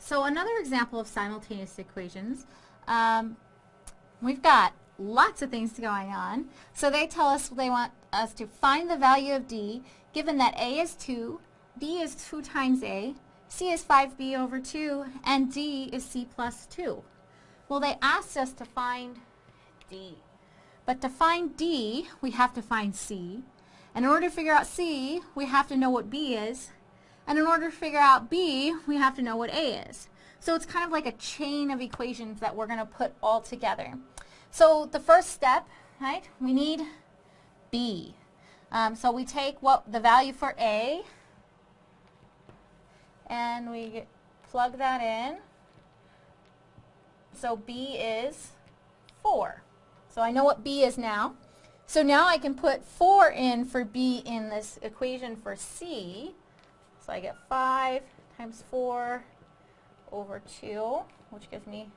So another example of simultaneous equations, um, we've got lots of things going on. So they tell us they want us to find the value of d, given that a is 2, b is 2 times a, c is 5b over 2, and d is c plus 2. Well, they asked us to find d. But to find d, we have to find c. And in order to figure out c, we have to know what b is. And in order to figure out b, we have to know what a is. So it's kind of like a chain of equations that we're going to put all together. So the first step, right, we need b. Um, so we take what the value for a, and we plug that in. So b is 4. So I know what b is now. So now I can put 4 in for b in this equation for c. So I get 5 times 4 over 2, which gives me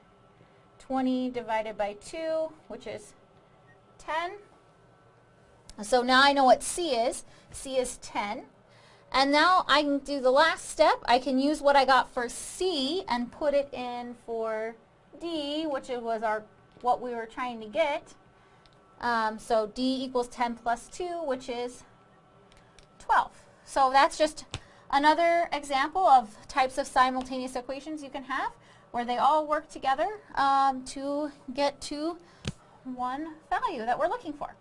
20 divided by 2, which is 10. So now I know what C is. C is 10. And now I can do the last step. I can use what I got for C and put it in for D, which was our what we were trying to get. Um, so D equals 10 plus 2, which is 12. So that's just another example of types of simultaneous equations you can have where they all work together um, to get to one value that we're looking for.